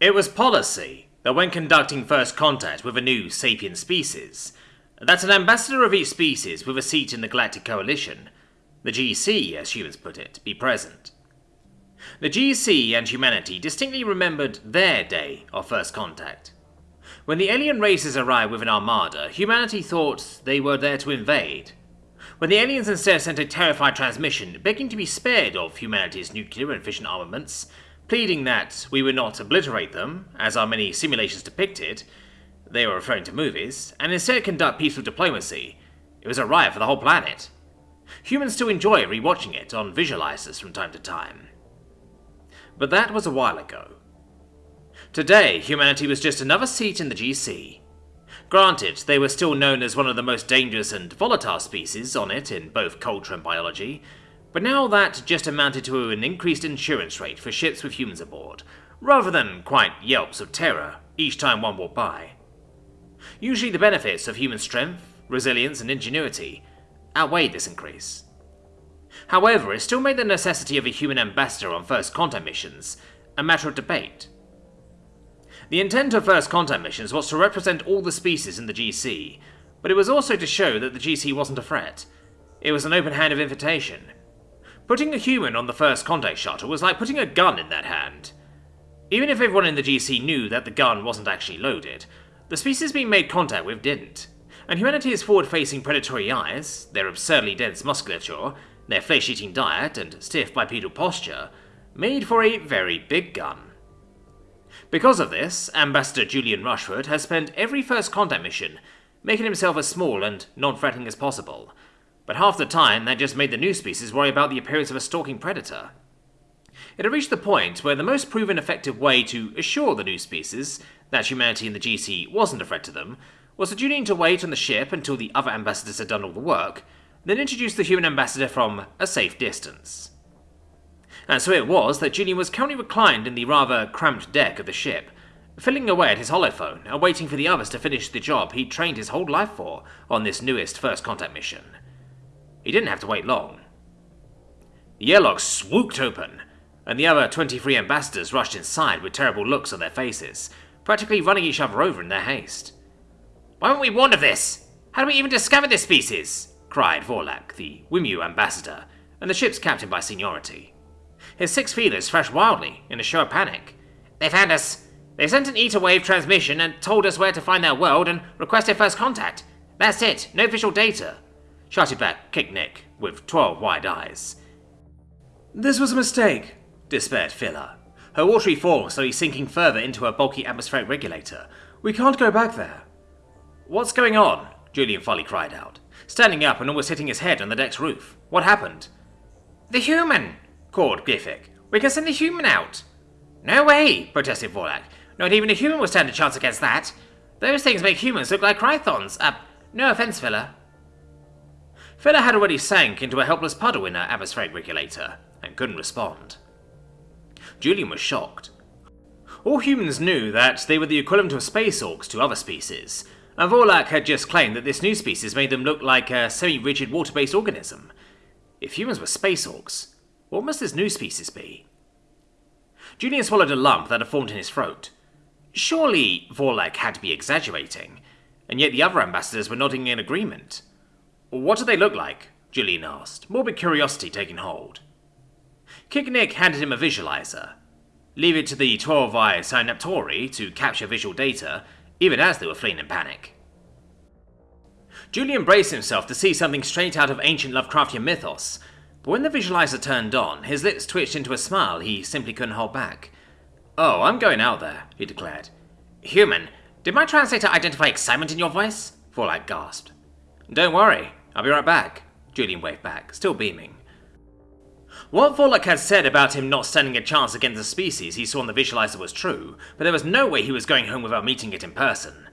It was policy that when conducting first contact with a new sapient species, that an ambassador of each species with a seat in the Galactic Coalition, the GC as humans put it, be present. The GC and humanity distinctly remembered their day of first contact. When the alien races arrived with an armada, humanity thought they were there to invade. When the aliens instead sent a terrified transmission begging to be spared of humanity's nuclear and fission armaments, pleading that we would not obliterate them, as our many simulations depicted, they were referring to movies, and instead conduct peaceful diplomacy, it was a riot for the whole planet. Humans still enjoy rewatching it on visualizers from time to time. But that was a while ago. Today, humanity was just another seat in the GC. Granted, they were still known as one of the most dangerous and volatile species on it in both culture and biology, but now that just amounted to an increased insurance rate for ships with humans aboard, rather than quite yelps of terror each time one walked by. Usually the benefits of human strength, resilience, and ingenuity outweighed this increase. However, it still made the necessity of a human ambassador on first contact missions a matter of debate. The intent of First Contact missions was to represent all the species in the GC, but it was also to show that the GC wasn't a threat. It was an open-handed invitation. Putting a human on the First Contact shuttle was like putting a gun in that hand. Even if everyone in the GC knew that the gun wasn't actually loaded, the species being made contact with didn't. And humanity's forward-facing predatory eyes, their absurdly dense musculature, their flesh-eating diet, and stiff bipedal posture, made for a very big gun. Because of this, Ambassador Julian Rushford has spent every first contact mission making himself as small and non-threatening as possible, but half the time that just made the new species worry about the appearance of a stalking predator. It had reached the point where the most proven effective way to assure the new species that humanity in the GC wasn't a threat to them was for Julian to wait on the ship until the other ambassadors had done all the work, then introduce the human ambassador from a safe distance. And so it was that Julian was currently reclined in the rather cramped deck of the ship, filling away at his holophone and waiting for the others to finish the job he'd trained his whole life for on this newest first contact mission. He didn't have to wait long. The airlock swooped open, and the other 23 ambassadors rushed inside with terrible looks on their faces, practically running each other over in their haste. Why weren't we warned of this? How did we even discover this species? cried Vorlak, the Wimyu ambassador, and the ship's captain by seniority. His six feelers thrashed wildly, in a show of panic. They found us. They sent an ether wave transmission and told us where to find their world and requested first contact. That's it, no official data. Shouted back Kick Nick, with twelve wide eyes. This was a mistake, despaired Phila, her watery form slowly sinking further into her bulky atmospheric regulator. We can't go back there. What's going on? Julian Folly cried out, standing up and almost hitting his head on the deck's roof. What happened? The human! called Glyphic. We can send the human out. No way, protested Vorlak. Not even a human will stand a chance against that. Those things make humans look like Chrythons. Uh, no offense, Phila. Phila had already sank into a helpless puddle in her atmospheric regulator, and couldn't respond. Julian was shocked. All humans knew that they were the equivalent of space orcs to other species, and Vorlak had just claimed that this new species made them look like a semi-rigid water-based organism. If humans were space orcs, what must this new species be? Julian swallowed a lump that had formed in his throat. Surely Vorlak had to be exaggerating, and yet the other ambassadors were nodding in agreement. What do they look like? Julian asked, morbid curiosity taking hold. Kick Nick handed him a visualizer. Leave it to the 12-eye Synaptori to capture visual data, even as they were fleeing in panic. Julian braced himself to see something straight out of ancient Lovecraftian mythos, but when the visualizer turned on, his lips twitched into a smile he simply couldn't hold back. Oh, I'm going out there, he declared. Human, did my translator identify excitement in your voice? Vorlak gasped. Don't worry, I'll be right back, Julian waved back, still beaming. What Vorlak had said about him not standing a chance against the species he saw in the visualizer was true, but there was no way he was going home without meeting it in person.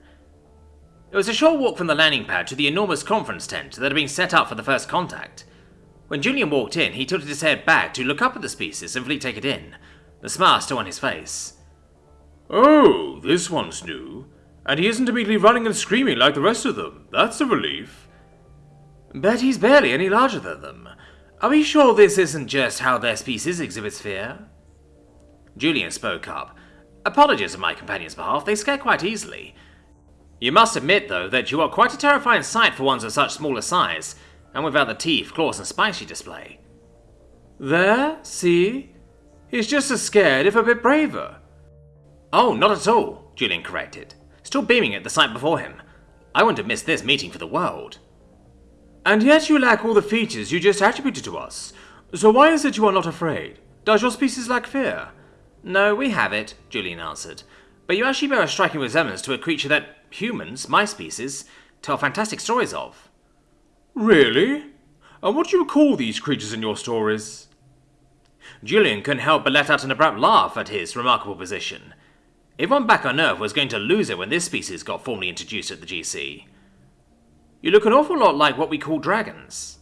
It was a short walk from the landing pad to the enormous conference tent that had been set up for the first contact. When Julian walked in, he tilted his head back to look up at the species and fully take it in, the smile still on his face. Oh, this one's new. And he isn't immediately running and screaming like the rest of them. That's a relief. But he's barely any larger than them. Are we sure this isn't just how their species exhibits fear? Julian spoke up. Apologies on my companion's behalf, they scare quite easily. You must admit, though, that you are quite a terrifying sight for ones of such smaller size, and without the teeth, claws, and spines you display. There, see? He's just as scared, if a bit braver. Oh, not at all, Julian corrected, still beaming at the sight before him. I wouldn't have missed this meeting for the world. And yet you lack all the features you just attributed to us. So why is it you are not afraid? Does your species lack fear? No, we have it, Julian answered. But you actually bear a striking resemblance to a creature that humans, my species, tell fantastic stories of. Really? And what do you call these creatures in your stories? Julian couldn't help but let out an abrupt laugh at his remarkable position. Everyone back on Earth was going to lose it when this species got formally introduced at the GC. You look an awful lot like what we call dragons.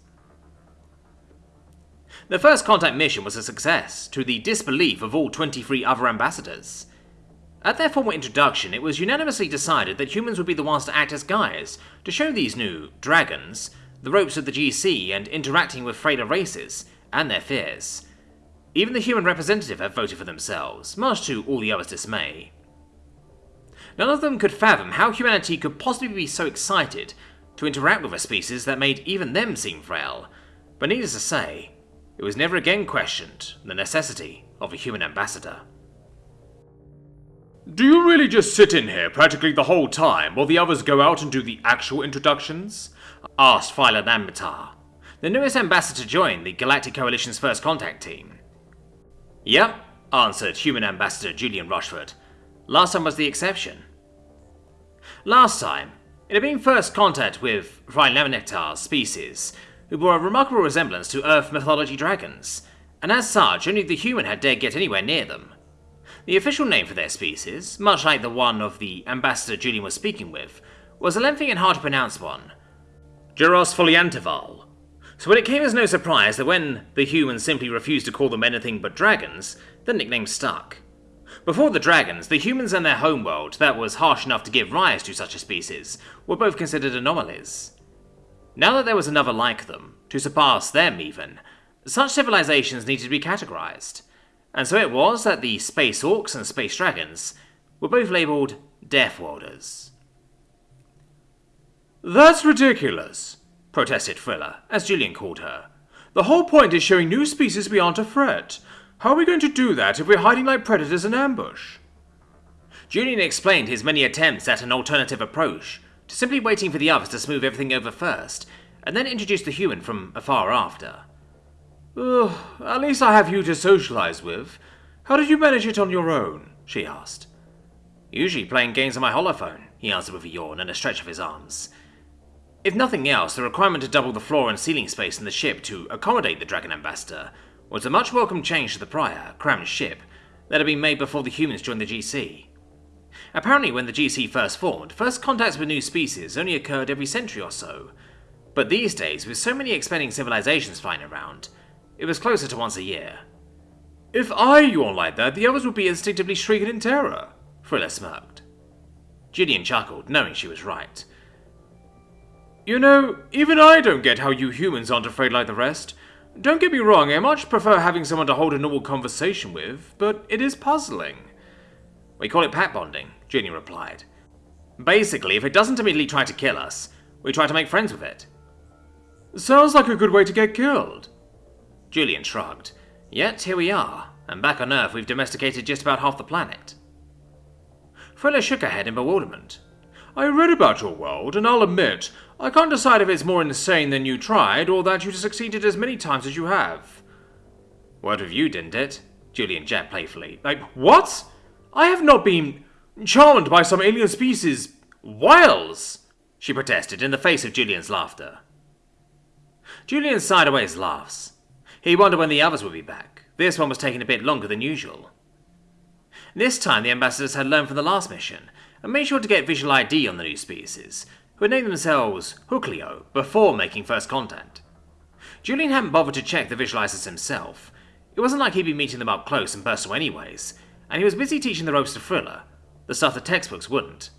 The first contact mission was a success, to the disbelief of all 23 other ambassadors. At their formal introduction, it was unanimously decided that humans would be the ones to act as guides, to show these new dragons the ropes of the GC and interacting with freighter races, and their fears. Even the human representative had voted for themselves, much to all the others' dismay. None of them could fathom how humanity could possibly be so excited to interact with a species that made even them seem frail, but needless to say, it was never again questioned the necessity of a human ambassador. Do you really just sit in here practically the whole time while the others go out and do the actual introductions? asked Philo Nambatar, the newest ambassador to join the Galactic Coalition's first contact team. Yep, answered human ambassador Julian Rushford. Last time was the exception. Last time, it had been first contact with Rhinelaminectar's species, who bore a remarkable resemblance to Earth mythology dragons, and as such, only the human had dared get anywhere near them. The official name for their species, much like the one of the ambassador Julian was speaking with, was a lengthy and hard to pronounce one. Gyros foliantival. So when it came as no surprise that when the humans simply refused to call them anything but dragons, the nickname stuck. Before the dragons, the humans and their homeworld that was harsh enough to give rise to such a species were both considered anomalies. Now that there was another like them, to surpass them even, such civilizations needed to be categorized. And so it was that the Space Orcs and Space Dragons were both labeled Deathworlders. That's ridiculous, protested Frilla, as Julian called her. The whole point is showing new species we aren't a threat. How are we going to do that if we're hiding like predators in ambush? Julian explained his many attempts at an alternative approach, to simply waiting for the others to smooth everything over first, and then introduce the human from afar after. Ugh, at least I have you to socialize with. How did you manage it on your own? she asked. Usually playing games on my holophone, he answered with a yawn and a stretch of his arms. If nothing else, the requirement to double the floor and ceiling space in the ship to accommodate the Dragon Ambassador was a much welcome change to the prior, crammed ship that had been made before the humans joined the GC. Apparently, when the GC first formed, first contacts with new species only occurred every century or so. But these days, with so many expanding civilizations flying around, it was closer to once a year. If I yawned like that, the others would be instinctively shrieking in terror, Frilla smirked. Gideon chuckled, knowing she was right. You know, even I don't get how you humans aren't afraid like the rest. Don't get me wrong, I much prefer having someone to hold a normal conversation with, but it is puzzling. We call it pack bonding, Julian replied. Basically, if it doesn't immediately try to kill us, we try to make friends with it. Sounds like a good way to get killed. Julian shrugged. Yet here we are, and back on Earth we've domesticated just about half the planet. Frilla shook her head in bewilderment. I read about your world, and I'll admit, I can't decide if it's more insane than you tried, or that you succeeded as many times as you have. Word of you, didn't it? Julian jabbed playfully. Like, what? I have not been charmed by some alien species. Wiles! She protested in the face of Julian's laughter. Julian his laughs. He wondered when the others would be back. This one was taking a bit longer than usual. This time the ambassadors had learned from the last mission, and made sure to get visual ID on the new species, who had named themselves Hookleo before making first contact. Julian hadn't bothered to check the visualizers himself. It wasn't like he'd be meeting them up close and personal anyways, and he was busy teaching the ropes to Frilla, the stuff the textbooks wouldn't.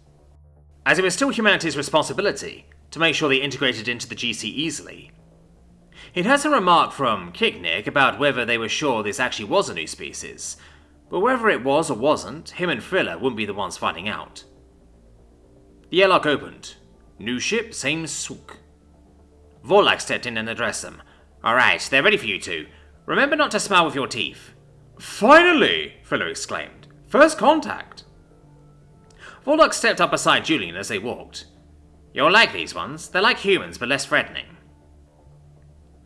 As it was still humanity's responsibility to make sure they integrated into the GC easily. He'd heard some remark from Kicknick about whether they were sure this actually was a new species, But whether it was or wasn't, him and Frilla wouldn't be the ones finding out. The airlock opened. New ship, same sook. Vorlak stepped in and addressed them. Alright, they're ready for you two. Remember not to smile with your teeth. Finally! Frilla exclaimed. First contact. Vorlak stepped up beside Julian as they walked. You'll like these ones. They're like humans, but less threatening.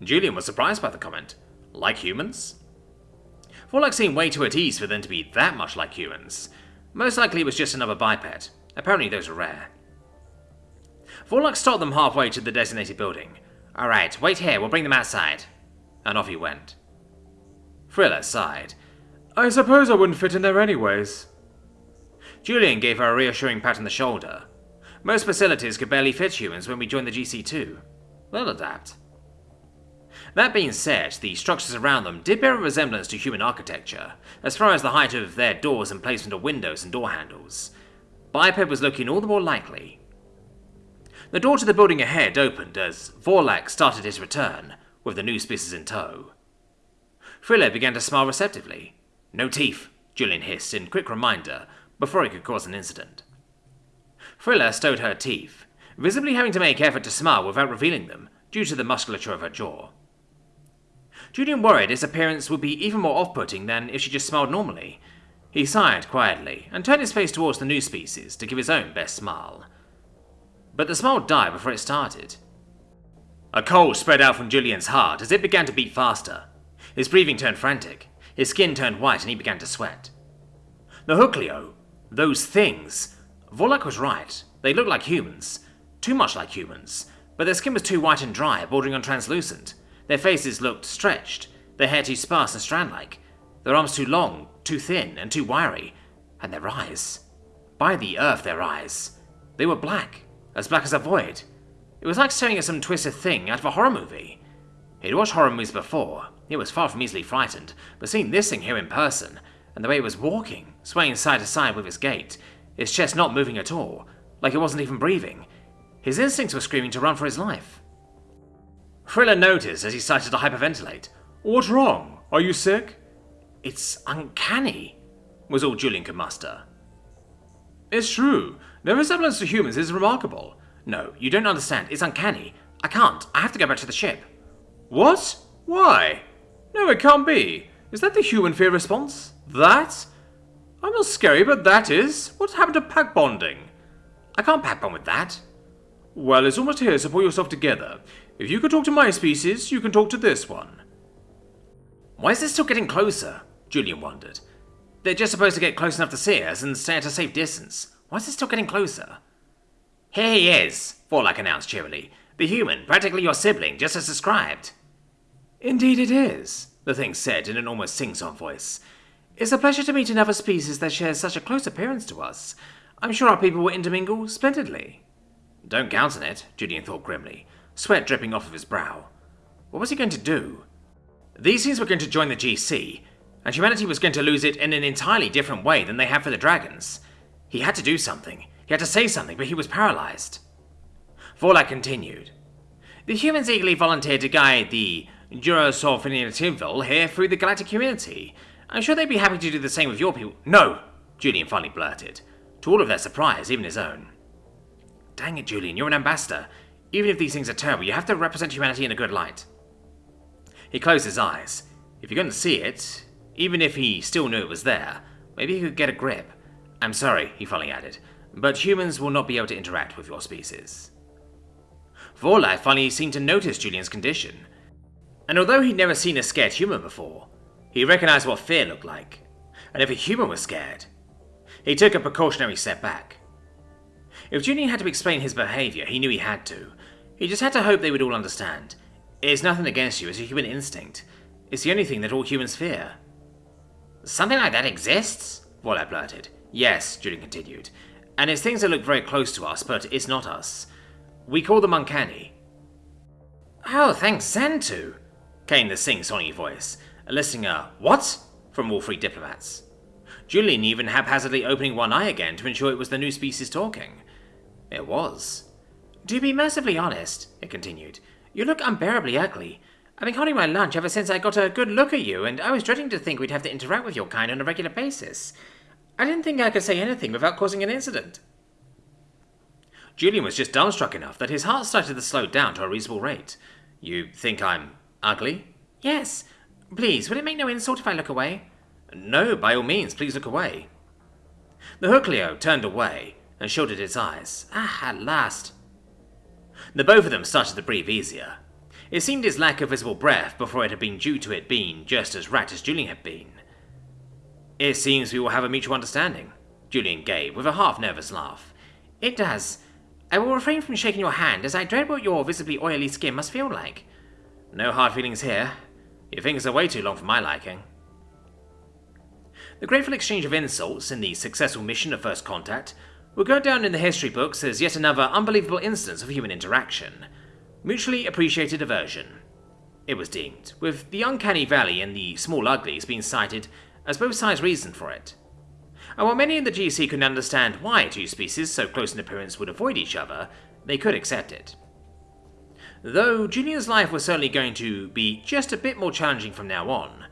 Julian was surprised by the comment. Like humans? Vorlak seemed way too at ease for them to be that much like humans. Most likely it was just another biped. Apparently those are rare. Vorlak stopped them halfway to the designated building. Alright, wait here, we'll bring them outside. And off he went. Frilla sighed. I suppose I wouldn't fit in there anyways. Julian gave her a reassuring pat on the shoulder. Most facilities could barely fit humans when we joined the GC2. They'll adapt. That being said, the structures around them did bear a resemblance to human architecture, as far as the height of their doors and placement of windows and door handles. Biped was looking all the more likely. The door to the building ahead opened as Vorlak started his return, with the new species in tow. Frilla began to smile receptively. No teeth, Julian hissed in quick reminder, before he could cause an incident. Frilla stowed her teeth, visibly having to make effort to smile without revealing them, due to the musculature of her jaw. Julian worried his appearance would be even more off-putting than if she just smiled normally. He sighed quietly, and turned his face towards the new species to give his own best smile. But the smile died before it started. A cold spread out from Julian's heart as it began to beat faster. His breathing turned frantic, his skin turned white, and he began to sweat. The Hookleo, those things. Vorlak was right. They looked like humans. Too much like humans. But their skin was too white and dry, bordering on translucent. Their faces looked stretched, their hair too sparse and strand-like, their arms too long, too thin, and too wiry, and their eyes. By the earth, their eyes. They were black, as black as a void. It was like staring at some twisted thing out of a horror movie. He'd watched horror movies before, he was far from easily frightened, but seeing this thing here in person, and the way it was walking, swaying side to side with his gait, its chest not moving at all, like it wasn't even breathing, his instincts were screaming to run for his life. Frilla noticed as he started to hyperventilate. What's wrong? Are you sick? It's uncanny, was all Julian could muster. It's true. Their resemblance to humans is remarkable. No, you don't understand. It's uncanny. I can't. I have to go back to the ship. What? Why? No, it can't be. Is that the human fear response? That? I'm not scary, but that is. What happened to pack bonding? I can't pack bond with that. Well, it's almost here, so pull yourself together. If you can talk to my species, you can talk to this one. Why is this still getting closer? Julian wondered. They're just supposed to get close enough to see us and stay at a safe distance. Why is it still getting closer? Here he is, Vorlak announced cheerily. The human, practically your sibling, just as described. Indeed it is, the thing said in an almost sing-song voice. It's a pleasure to meet another species that shares such a close appearance to us. I'm sure our people will intermingle splendidly. Don't count on it, Julian thought grimly, sweat dripping off of his brow. What was he going to do? These things were going to join the GC, and humanity was going to lose it in an entirely different way than they had for the dragons. He had to do something. He had to say something, but he was paralyzed. Vorlak continued. The humans eagerly volunteered to guide the Durosorfinitival here through the galactic community. I'm sure they'd be happy to do the same with your people. No, Julian finally blurted, to all of their surprise, even his own. Dang it, Julian, you're an ambassador. Even if these things are terrible, you have to represent humanity in a good light. He closed his eyes. If going to see it, even if he still knew it was there, maybe he could get a grip. I'm sorry, he finally added, but humans will not be able to interact with your species. Vorlak finally seemed to notice Julian's condition, and although he'd never seen a scared human before, he recognized what fear looked like, and if a human was scared, he took a precautionary step back. If Julian had to explain his behavior, he knew he had to. He just had to hope they would all understand. It's nothing against you, it's a human instinct. It's the only thing that all humans fear. Something like that exists? Vorlak blurted. Yes, Julian continued. And it's things that look very close to us, but it's not us. We call them uncanny. Oh, thanks, Xantu, came the sing-songy voice, eliciting a what from all three diplomats. Julian even haphazardly opening one eye again to ensure it was the new species talking. It was. To be mercifully honest, it continued, you look unbearably ugly. I've been holding my lunch ever since I got a good look at you, and I was dreading to think we'd have to interact with your kind on a regular basis. I didn't think I could say anything without causing an incident. Julian was just dumbstruck enough that his heart started to slow down to a reasonable rate. You think I'm ugly? Yes. Please, would it make no insult if I look away? No, by all means, please look away. The Hookleo turned away and shielded its eyes. Ah, at last. The both of them started to breathe easier. It seemed his lack of visible breath before it had been due to it being just as rat as Julian had been. It seems we will have a mutual understanding, Julian gave, with a half nervous laugh. It does. I will refrain from shaking your hand, as I dread what your visibly oily skin must feel like. No hard feelings here. Your fingers are way too long for my liking. The grateful exchange of insults in the successful mission of First Contact will go down in the history books as yet another unbelievable instance of human interaction. Mutually appreciated aversion. It was deemed, with the uncanny valley and the small uglies being cited as both sides reasoned for it. And while many in the GC couldn't understand why two species so close in appearance would avoid each other, they could accept it. Though Julian's life was certainly going to be just a bit more challenging from now on.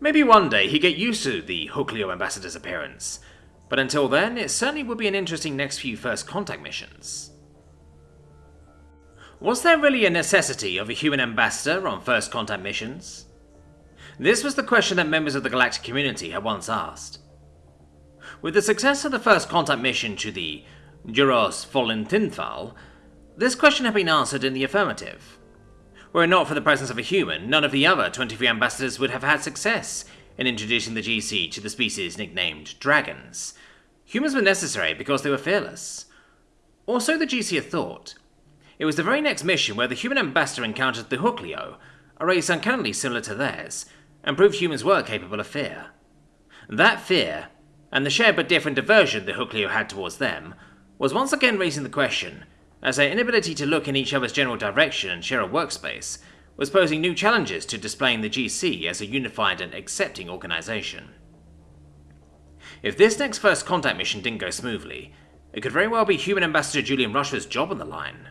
Maybe one day he'd get used to the Hookleo ambassador's appearance, but until then, it certainly would be an interesting next few first contact missions. Was there really a necessity of a human ambassador on first contact missions? This was the question that members of the galactic community had once asked. With the success of the first contact mission to the Duros Volentinthal, this question had been answered in the affirmative. Were it not for the presence of a human, none of the other 23 ambassadors would have had success in introducing the GC to the species nicknamed dragons. Humans were necessary because they were fearless. Or so the GC had thought. It was the very next mission where the human ambassador encountered the Hookleo, a race uncannily similar to theirs, and proved humans were capable of fear. That fear, and the shared but different aversion the Hookleo had towards them, was once again raising the question, as their inability to look in each other's general direction and share a workspace was posing new challenges to displaying the GC as a unified and accepting organization. If this next first contact mission didn't go smoothly, it could very well be human ambassador Julian Rushford's job on the line.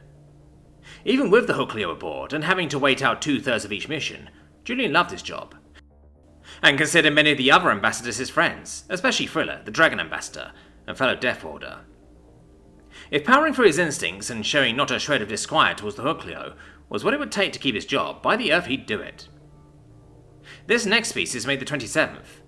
Even with the Hookleo aboard and having to wait out two thirds of each mission, Julian loved his job. And considered many of the other ambassadors his friends, especially Frilla, the Dragon Ambassador, and fellow Death Order. If powering through his instincts and showing not a shred of disquiet towards the Hookleo was what it would take to keep his job, by the earth he'd do it. This next piece is made the 27th.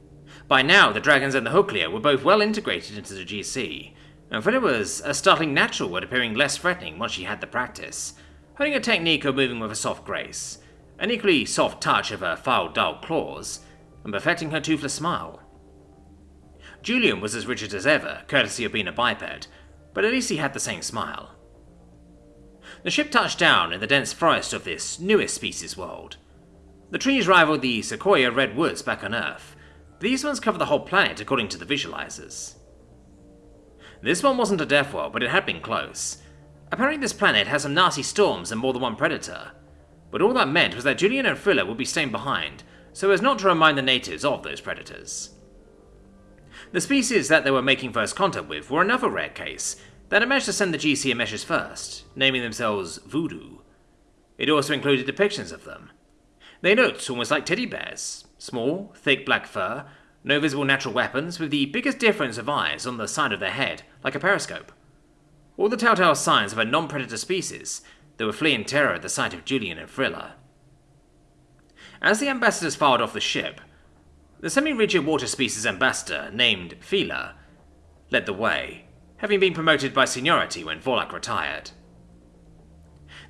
By now, the dragons and the Hookleo were both well integrated into the GC, and Frilla was a startling natural at appearing less threatening once she had the practice, honing a technique of moving with a soft grace, an equally soft touch of her foul dull claws, and perfecting her toothless smile. Julian was as rigid as ever, courtesy of being a biped, but at least he had the same smile. The ship touched down in the dense forest of this newest species world. The trees rivaled the sequoia redwoods back on Earth. These ones cover the whole planet according to the visualizers. This one wasn't a death world, but it had been close. Apparently this planet has some nasty storms and more than one predator. But all that meant was that Julian and Frilla would be staying behind, so as not to remind the natives of those predators. The species that they were making first contact with were another rare case that had managed to send the GC a message first, naming themselves Voodoo. It also included depictions of them. They looked almost like teddy bears, small, thick black fur, no visible natural weapons, with the biggest difference of eyes on the side of their head, like a periscope. All the telltale signs of a non predator species they were fleeing terror at the sight of Julian and Frilla. As the ambassadors filed off the ship, the semi-rigid water species ambassador, named Fila, led the way, having been promoted by seniority when Vorlak retired.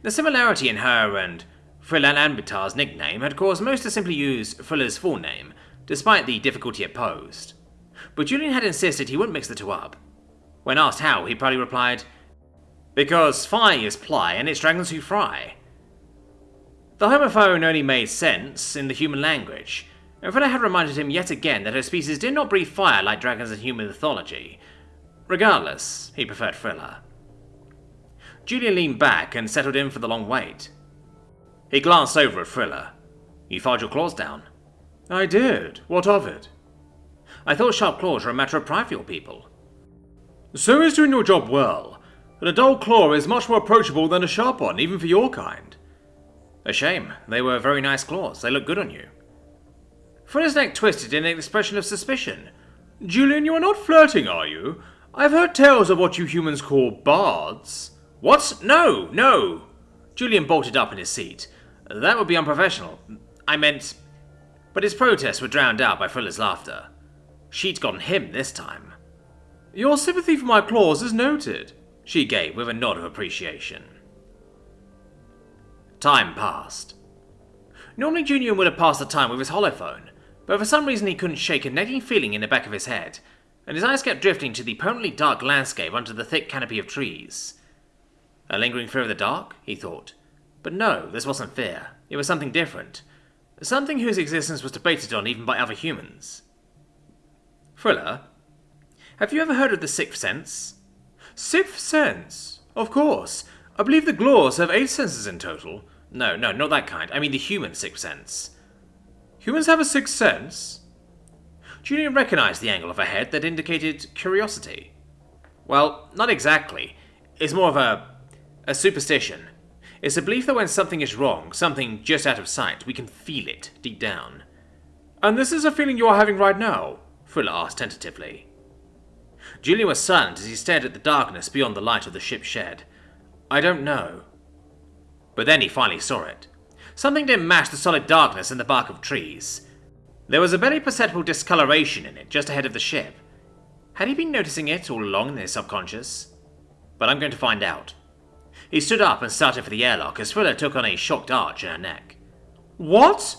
The similarity in her and Frilan Ambitar's nickname had caused most to simply use Frilla's full name, despite the difficulty it posed. But Julian had insisted he wouldn't mix the two up. When asked how, he proudly replied, Because fly is ply and it's dragons who fry. The homophone only made sense in the human language, and Frilla had reminded him yet again that her species did not breathe fire like dragons in human mythology. Regardless, he preferred Frilla. Julian leaned back and settled in for the long wait. He glanced over at Frilla. You filed your claws down. I did. What of it? I thought sharp claws were a matter of pride for your people. So is doing your job well. And a dull claw is much more approachable than a sharp one, even for your kind. A shame. They were very nice claws. They look good on you. Fuller's neck twisted in an expression of suspicion. Julian, you are not flirting, are you? I've heard tales of what you humans call bards. What? No, no! Julian bolted up in his seat. That would be unprofessional. I meant. But his protests were drowned out by Fuller's laughter. She'd gotten him this time. Your sympathy for my claws is noted, she gave with a nod of appreciation. Time passed. Normally Julian would have passed the time with his holophone, but for some reason he couldn't shake a nagging feeling in the back of his head, and his eyes kept drifting to the permanently dark landscape under the thick canopy of trees. A lingering fear of the dark? he thought. But no, this wasn't fear. It was something different. Something whose existence was debated on even by other humans. Fuller, have you ever heard of the Sixth Sense? Sixth Sense? Of course. I believe the Glors have eight senses in total. No, no, not that kind. I mean the human Sixth Sense. Humans have a sixth sense? Julian recognized the angle of her head that indicated curiosity. Well, not exactly. It's more of a. a superstition. It's a belief that when something is wrong, something just out of sight, we can feel it deep down. And this is a feeling you are having right now? Fuller asked tentatively. Julian was silent as he stared at the darkness beyond the light of the ship's shed. I don't know. But then he finally saw it. Something didn't match the solid darkness in the bark of trees. There was a barely perceptible discoloration in it just ahead of the ship. Had he been noticing it all along in his subconscious? But I'm going to find out. He stood up and started for the airlock as Fuller took on a shocked arch in her neck. What?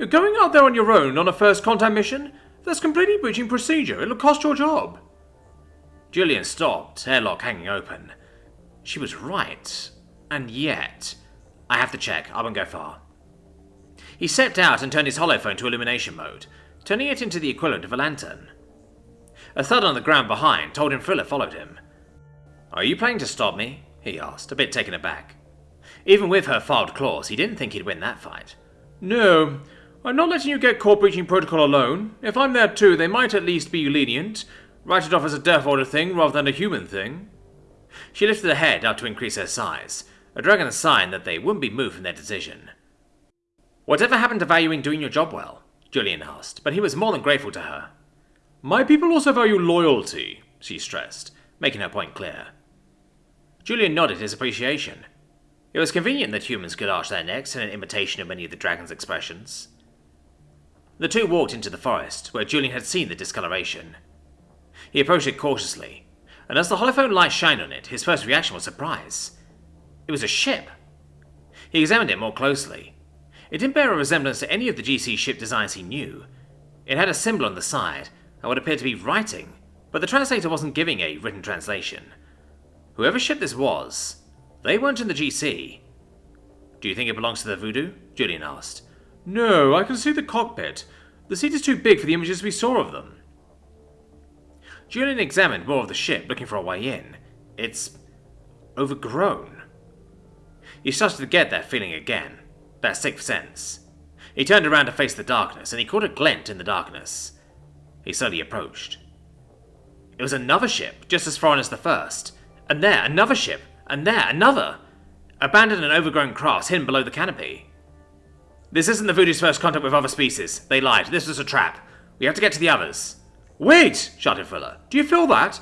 You're going out there on your own on a first contact mission? That's completely breaching procedure. It'll cost your job. Julian stopped, airlock hanging open. She was right. And yet. I have to check. I won't go far. He stepped out and turned his holophone to illumination mode, turning it into the equivalent of a lantern. A thud on the ground behind told him Fuller followed him. Are you planning to stop me? he asked, a bit taken aback. Even with her filed claws, he didn't think he'd win that fight. No, I'm not letting you get caught breaching protocol alone. If I'm there too, they might at least be lenient. Write it off as a death order thing rather than a human thing. She lifted her head up to increase her size, a dragon's sign that they wouldn't be moved from their decision. Whatever happened to valuing doing your job well? Julian asked, but he was more than grateful to her. My people also value loyalty, she stressed, making her point clear. Julian nodded his appreciation. It was convenient that humans could arch their necks in an imitation of many of the dragon's expressions. The two walked into the forest, where Julian had seen the discoloration. He approached it cautiously, and as the holophone light shined on it, his first reaction was surprise. It was a ship. He examined it more closely. It didn't bear a resemblance to any of the GC ship designs he knew. It had a symbol on the side, and what appeared to be writing, but the translator wasn't giving a written translation. Whoever ship this was, they weren't in the GC. Do you think it belongs to the Voodoo? Julian asked. No, I can see the cockpit. The seat is too big for the images we saw of them. Julian examined more of the ship, looking for a way in. It's overgrown. He started to get that feeling again, that sixth sense. He turned around to face the darkness, and he caught a glint in the darkness. He slowly approached. It was another ship, just as foreign as the first. And there, another ship. And there, another. Abandoned and overgrown crafts hidden below the canopy. This isn't the Voodoo's first contact with other species. They lied. This was a trap. We have to get to the others. Wait! shouted Fuller. Do you feel that?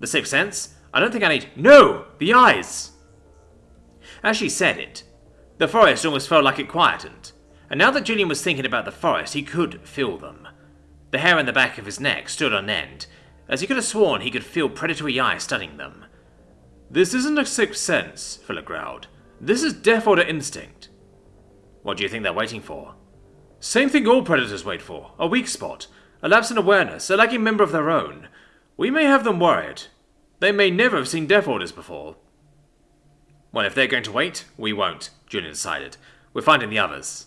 The sixth sense? I don't think I need. No! The eyes! As she said it, the forest almost felt like it quietened. And now that Julian was thinking about the forest, he could feel them. The hair on the back of his neck stood on end, as he could have sworn he could feel predatory eyes studying them. This isn't a sixth sense, Fuller growled. This is Death Order instinct. What do you think they're waiting for? Same thing all predators wait for a weak spot, a lapse in awareness, a lagging member of their own. We may have them worried. They may never have seen Death Orders before. Well, if they're going to wait, we won't, Julian decided. We're finding the others.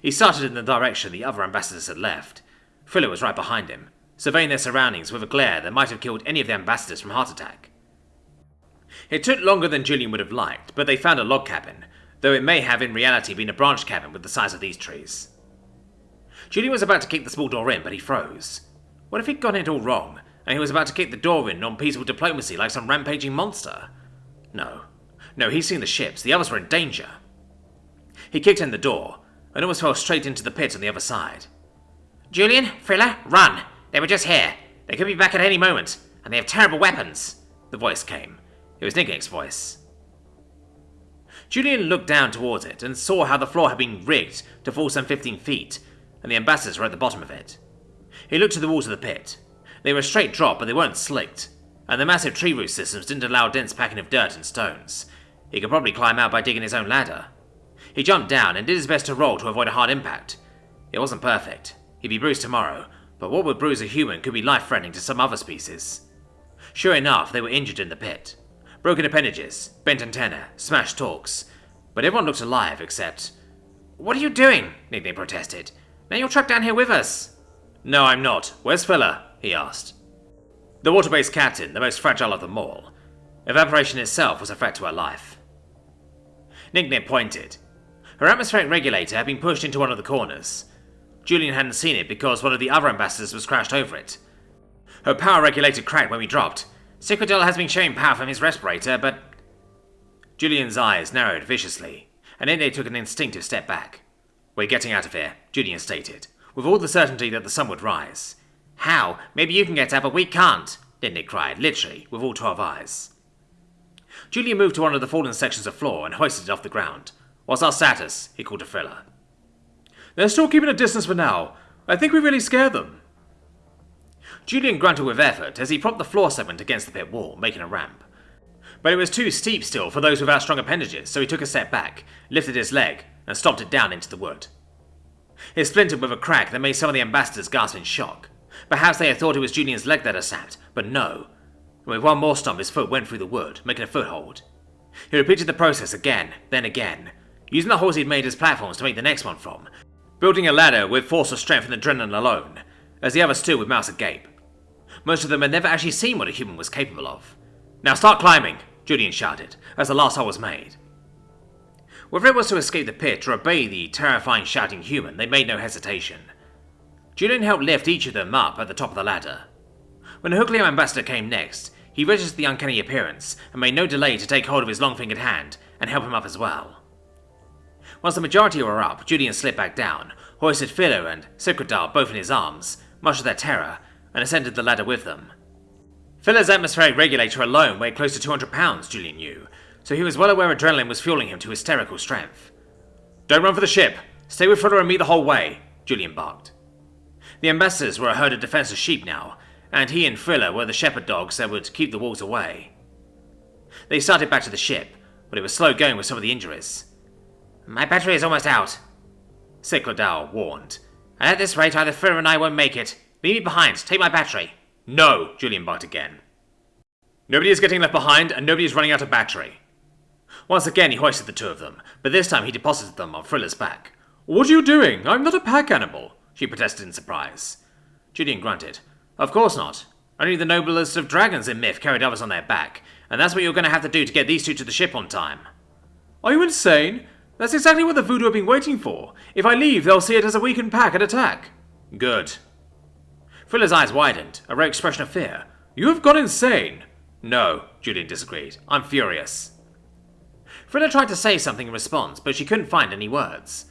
He started in the direction the other ambassadors had left. Fuller was right behind him, surveying their surroundings with a glare that might have killed any of the ambassadors from heart attack. It took longer than Julian would have liked, but they found a log cabin, though it may have in reality been a branch cabin with the size of these trees. Julian was about to kick the small door in, but he froze. What if he'd gotten it all wrong, and he was about to kick the door in on peaceful diplomacy like some rampaging monster? No. No, he'd seen the ships. The others were in danger. He kicked in the door and almost fell straight into the pit on the other side. Julian, Frilla, run! They were just here. They could be back at any moment, and they have terrible weapons. The voice came. It was Nicknick's voice. Julian looked down towards it and saw how the floor had been rigged to fall some 15 feet, and the ambassadors were at the bottom of it. He looked to the walls of the pit. They were a straight drop, but they weren't slicked, and the massive tree root systems didn't allow dense packing of dirt and stones. He could probably climb out by digging his own ladder. He jumped down and did his best to roll to avoid a hard impact. It wasn't perfect. He'd be bruised tomorrow, but what would bruise a human could be life-threatening to some other species. Sure enough, they were injured in the pit. Broken appendages, bent antennae, smashed talks. But everyone looked alive except... What are you doing? Nicknick protested. Now you're trapped down here with us. No, I'm not. Where's Friller? he asked. The water-based captain, the most fragile of them all. Evaporation itself was a threat to her life. Nicknick pointed. Her atmospheric regulator had been pushed into one of the corners. Julian hadn't seen it because one of the other ambassadors was crashed over it. Her power regulator cracked when we dropped. Citradel has been showing power from his respirator, but... Julian's eyes narrowed viciously, and they took an instinctive step back. We're getting out of here, Julian stated, with all the certainty that the sun would rise. How? Maybe you can get out, but we can't, Nicknick cried, literally, with all twelve eyes. Julian moved to one of the fallen sections of floor and hoisted it off the ground. What's our status? he called to Frilla. They're still keeping a distance for now. I think we really scared them. Julian grunted with effort as he propped the floor segment against the pit wall, making a ramp. But it was too steep still for those without strong appendages, so he took a step back, lifted his leg, and stomped it down into the wood. It splintered with a crack that made some of the ambassadors gasp in shock. Perhaps they had thought it was Julian's leg that had snapped, but no. With one more stomp, his foot went through the wood, making a foothold. He repeated the process again, then again, using the holes he'd made as platforms to make the next one from, building a ladder with force of strength and adrenaline alone, as the others stood with mouths agape. Most of them had never actually seen what a human was capable of. Now start climbing, Julian shouted, as the last hole was made. Whether it was to escape the pit or obey the terrifying shouting human, they made no hesitation. Julian helped lift each of them up at the top of the ladder. When the Hookleo ambassador came next, he registered the uncanny appearance and made no delay to take hold of his long-fingered hand and help him up as well. Once the majority were up, Julian slipped back down, hoisted Philo and Citradel both in his arms, much to their terror, and ascended the ladder with them. Philo's atmospheric regulator alone weighed close to 200 pounds, Julian knew, so he was well aware adrenaline was fueling him to hysterical strength. Don't run for the ship! Stay with Philo and me the whole way, Julian barked. The ambassadors were a herd of defenseless sheep now, and he and Frilla were the shepherd dogs that would keep the wolves away. They started back to the ship, but it was slow going with some of the injuries. My battery is almost out, Citradel warned. And at this rate, either Friller and I won't make it. Leave me behind. Take my battery. No, Julian barked again. Nobody is getting left behind, and nobody is running out of battery. Once again, he hoisted the two of them, but this time he deposited them on Frilla's back. What are you doing? I'm not a pack animal, she protested in surprise. Julian grunted. Of course not. Only the noblest of dragons in myth carried others on their back, and that's what you're going to have to do to get these two to the ship on time. Are you insane? That's exactly what the voodoo have been waiting for. If I leave, they'll see it as a weakened pack and attack. Good. Frilla's eyes widened, a rare expression of fear. You have gone insane. No, Julian disagreed. I'm furious. Frilla tried to say something in response, but she couldn't find any words.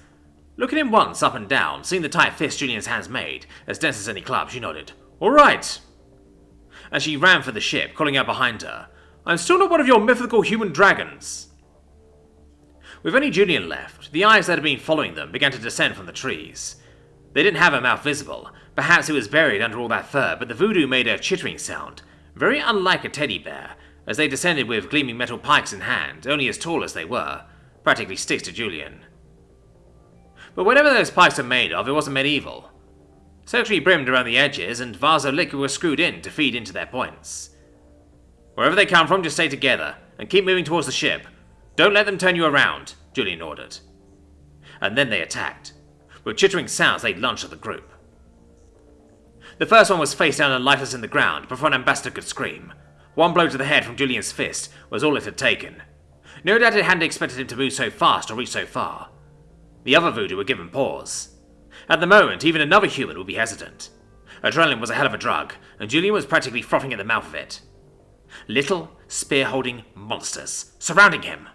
Looking him once up and down, seeing the tight fist Julian's hands made, as dense as any club, she nodded. All right. As she ran for the ship, calling out behind her, I'm still not one of your mythical human dragons. With only Julian left, the eyes that had been following them began to descend from the trees. They didn't have a mouth visible, perhaps it was buried under all that fur, but the voodoo made a chittering sound, very unlike a teddy bear, as they descended with gleaming metal pikes in hand, only as tall as they were, practically sticks to Julian. But whatever those pikes were made of, it wasn't medieval. Circularly brimmed around the edges, and vaso liquid was screwed in to feed into their points. Wherever they come from, just stay together, and keep moving towards the ship. Don't let them turn you around, Julian ordered. And then they attacked. With chittering sounds, they lunged at the group. The first one was face down and lifeless in the ground before an ambassador could scream. One blow to the head from Julian's fist was all it had taken. No doubt it hadn't expected him to move so fast or reach so far. The other voodoo were given pause. At the moment, even another human would be hesitant. Adrenaline was a hell of a drug, and Julian was practically frothing at the mouth of it. Little, spear-holding monsters surrounding him.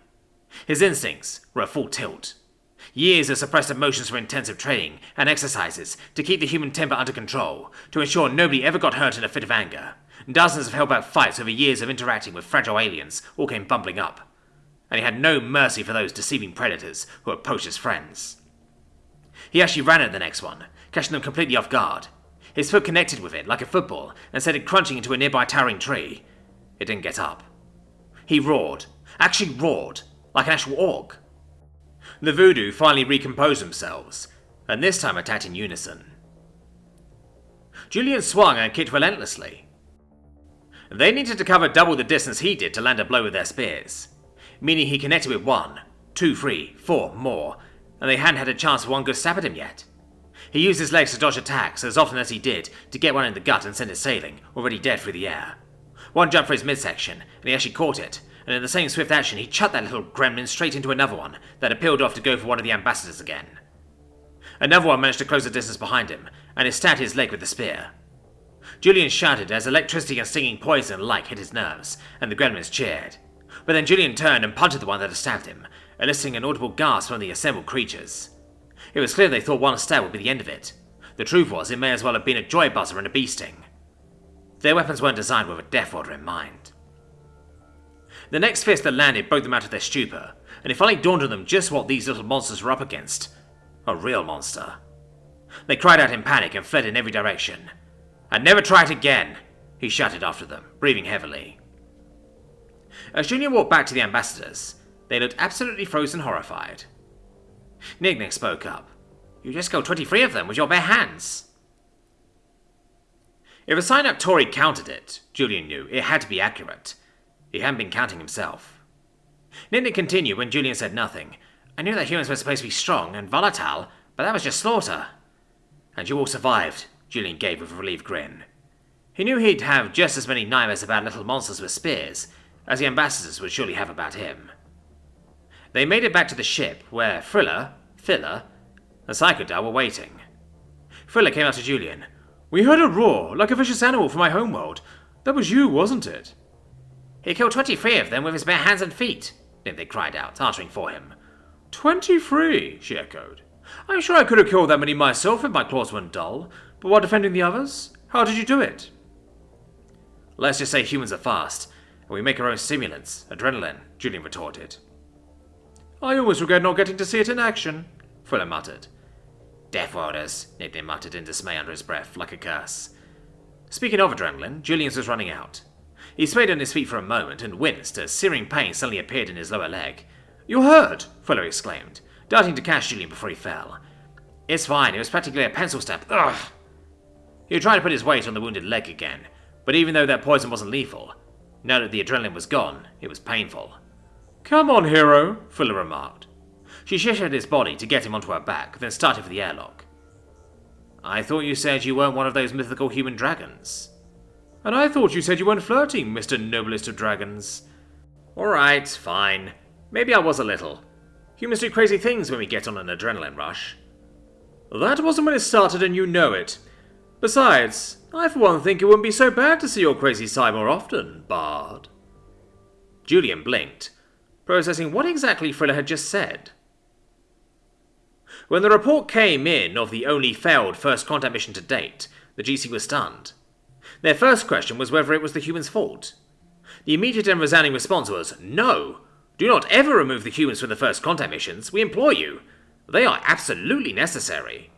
His instincts were at full tilt. Years of suppressed emotions from intensive training and exercises to keep the human temper under control, to ensure nobody ever got hurt in a fit of anger. Dozens of held-back fights over years of interacting with fragile aliens all came bumbling up. And he had no mercy for those deceiving predators who had poached his friends. He actually ran at the next one, catching them completely off guard. His foot connected with it like a football and sent it crunching into a nearby towering tree. It didn't get up. He roared, actually roared, like an actual orc. The voodoo finally recomposed themselves, and this time attacked in unison. Julian swung and kicked relentlessly. They needed to cover double the distance he did to land a blow with their spears, meaning he connected with one, two, three, four more, and they hadn't had a chance for one good stab at him yet. He used his legs to dodge attacks as often as he did to get one in the gut and send it sailing, already dead through the air. One jumped for his midsection, and he actually caught it, and in the same swift action he chucked that little gremlin straight into another one that had peeled off to go for one of the ambassadors again. Another one managed to close the distance behind him, and he stabbed his leg with the spear. Julian shouted as electricity and stinging poison alike hit his nerves, and the gremlins cheered. But then Julian turned and punted the one that had stabbed him, eliciting an audible gasp from the assembled creatures. It was clear they thought one stab would be the end of it. The truth was, it may as well have been a joy buzzer and a bee sting. Their weapons weren't designed with a death order in mind. The next fist that landed broke them out of their stupor, and it finally dawned on them just what these little monsters were up against. A real monster. They cried out in panic and fled in every direction. And never try it again, he shouted after them, breathing heavily. As Julian walked back to the ambassadors, they looked absolutely frozen horrified. Nick spoke up. You just killed 23 of them with your bare hands. If a sign up Tory counted it, Julian knew it had to be accurate. He hadn't been counting himself. Nick continued when Julian said nothing. I knew that humans were supposed to be strong and volatile, but that was just slaughter. And you all survived, Julian gave with a relieved grin. He knew he'd have just as many nightmares about little monsters with spears as the ambassadors would surely have about him. They made it back to the ship, where Frilla, Filler, and Psychodile were waiting. Frilla came out to Julian. We heard a roar, like a vicious animal from my homeworld. That was you, wasn't it? He killed 23 of them with his bare hands and feet, they cried out, answering for him. Twenty-three, she echoed. I'm sure I could have killed that many myself if my claws weren't dull, but while defending the others, how did you do it? Let's just say humans are fast, and we make our own stimulants, adrenaline, Julian retorted. I always regret not getting to see it in action, Frilla muttered. Death orders, Nathan muttered in dismay under his breath, like a curse. Speaking of adrenaline, Julian's was running out. He swayed on his feet for a moment and winced as searing pain suddenly appeared in his lower leg. You're hurt, Frilla exclaimed, darting to catch Julian before he fell. It's fine, it was practically a pencil stab. Ugh! He tried to put his weight on the wounded leg again, but even though that poison wasn't lethal, now that the adrenaline was gone, it was painful. Come on, hero, Frilla remarked. She shifted his body to get him onto her back, then started for the airlock. I thought you said you weren't one of those mythical human dragons. And I thought you said you weren't flirting, Mr. Noblest of Dragons. Alright, fine. Maybe I was a little. Humans do crazy things when we get on an adrenaline rush. That wasn't when it started and you know it. Besides, I for one think it wouldn't be so bad to see your crazy side more often, Bard. Julian blinked, processing what exactly Frilla had just said. When the report came in of the only failed first contact mission to date, the GC was stunned. Their first question was whether it was the human's fault. The immediate and resounding response was, No! Do not ever remove the humans from the first contact missions, we implore you. They are absolutely necessary.